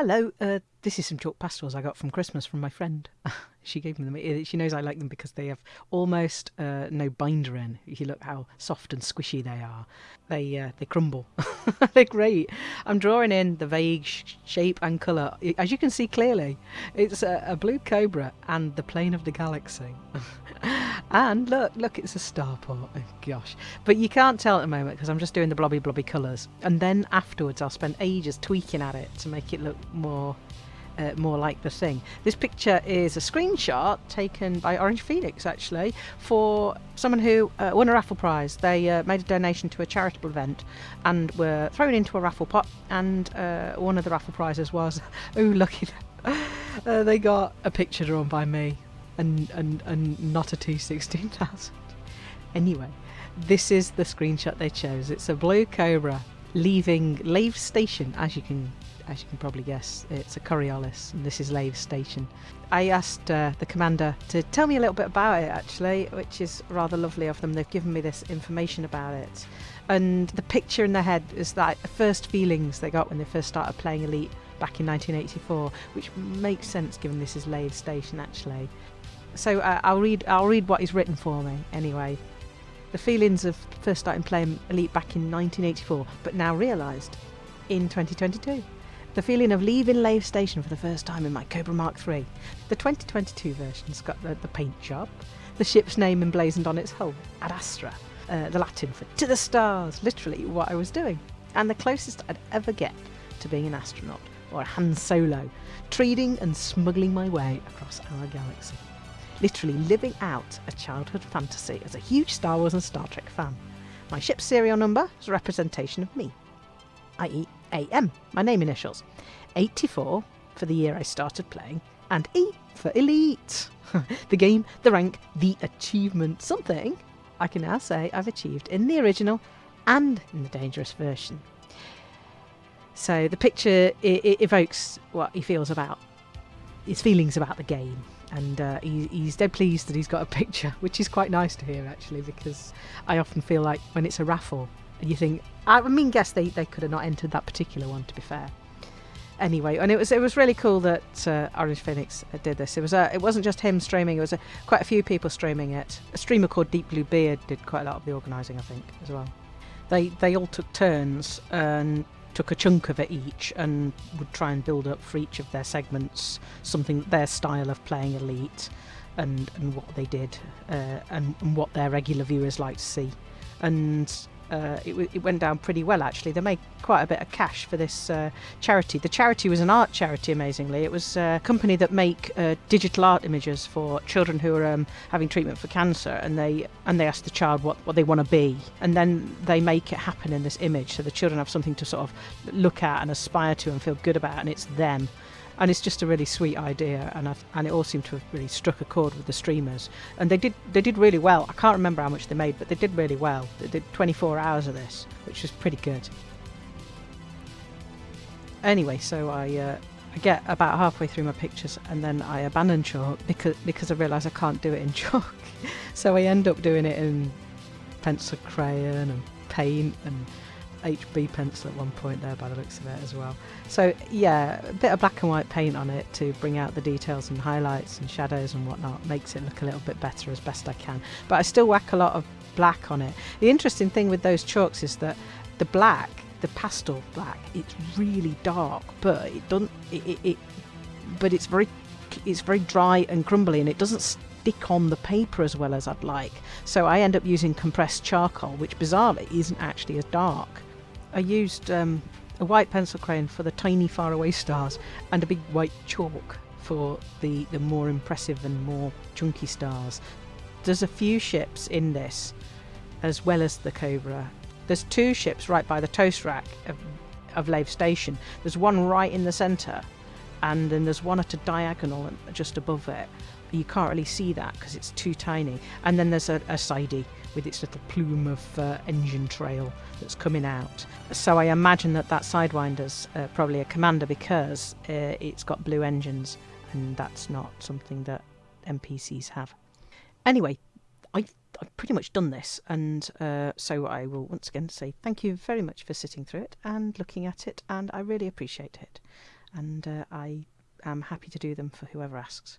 Hello, uh, this is some chalk pastels I got from Christmas from my friend. she gave me them. She knows I like them because they have almost uh, no binder in. You look how soft and squishy they are, they uh, they crumble. They're great. I'm drawing in the vague sh- shape and colour. As you can see clearly, it's a, a blue cobra and the plane of the galaxy. and look, look, it's a starport. Oh, gosh. But you can't tell at the moment because I'm just doing the blobby blobby colours. And then afterwards I'll spend ages tweaking at it to make it look more uh, more like the thing. This picture is a screenshot taken by Orange Phoenix actually for someone who uh, won a raffle prize. They uh, made a donation to a charitable event and were thrown into a raffle pot. And uh, one of the raffle prizes was, oh, lucky, uh, they got a picture drawn by me and, and, and not a T16000. Anyway, this is the screenshot they chose. It's a blue Cobra leaving Lave Station, as you can as you can probably guess. It's a Coriolis, and this is Lave Station. I asked uh, the commander to tell me a little bit about it, actually, which is rather lovely of them. They've given me this information about it. And the picture in their head is that first feelings they got when they first started playing Elite back in 1984, which makes sense given this is Lave Station, actually so uh, I'll read I'll read what he's written for me anyway. The feelings of first starting playing Elite back in 1984, but now realised in 2022. The feeling of leaving Lave Station for the first time in my Cobra Mark III. The 2022 version's got the, the paint job, the ship's name emblazoned on its hull, Ad Astra, uh, the Latin for to the stars, literally what I was doing, and the closest I'd ever get to being an astronaut or a Han Solo, trading and smuggling my way across our galaxy literally living out a childhood fantasy as a huge Star Wars and Star Trek fan. My ship's serial number is a representation of me, i.e., AM, my name initials. 84 for the year I started playing, and E for Elite. the game, the rank, the achievement, something I can now say I've achieved in the original and in the dangerous version. So the picture it, it evokes what he feels about his feelings about the game and uh, he, he's dead pleased that he's got a picture, which is quite nice to hear actually, because I often feel like when it's a raffle, you think, I mean, guess they, they could have not entered that particular one, to be fair. Anyway, and it was it was really cool that uh, Orange Phoenix did this. It was uh, it wasn't just him streaming; it was uh, quite a few people streaming it. A streamer called Deep Blue Beard did quite a lot of the organising, I think, as well. They they all took turns and took a chunk of it each and would try and build up for each of their segments something their style of playing elite and and what they did uh, and, and what their regular viewers like to see. And uh, it, it, went down pretty well actually. They made quite a bit of cash for this uh, charity. The charity was an art charity, amazingly. It was a company that make uh, digital art images for children who are um, having treatment for cancer, and they and they ask the child what, what they want to be, and then they make it happen in this image, so the children have something to sort of look at and aspire to and feel good about, and it's them and it's just a really sweet idea and I've, and it all seemed to have really struck a chord with the streamers. And they did they did really well. I can't remember how much they made but they did really well. They did 24 hours of this which was pretty good. Anyway so I uh, I get about halfway through my pictures and then I abandon chalk because because I realise I can't do it in chalk. So I end up doing it in pencil crayon and paint and HB pencil at one point there by the looks of it as well. So yeah, a bit of black and white paint on it to bring out the details and highlights and shadows and whatnot makes it look a little bit better as best I can. But I still whack a lot of black on it. The interesting thing with those chalks is that the black, the pastel black, it's really dark, but it doesn't. It, it, it but it's very, it's very dry and crumbly, and it doesn't stick on the paper as well as I'd like. So I end up using compressed charcoal, which bizarrely isn't actually as dark. I used um, a white pencil crayon for the tiny faraway stars and a big white chalk for the, the more impressive and more chunky stars. There's a few ships in this, as well as the Cobra. There's two ships right by the toast rack of, of Lave Station. There's one right in the centre, and then there's one at a diagonal just above it. You can't really see that because it's too tiny. And then there's a, a sidey with its little plume of uh, engine trail that's coming out. So I imagine that that Sidewinder's uh, probably a commander because uh, it's got blue engines, and that's not something that NPCs have. Anyway, I've, I've pretty much done this, and uh, so I will once again say thank you very much for sitting through it and looking at it, and I really appreciate it. and uh, I am happy to do them for whoever asks.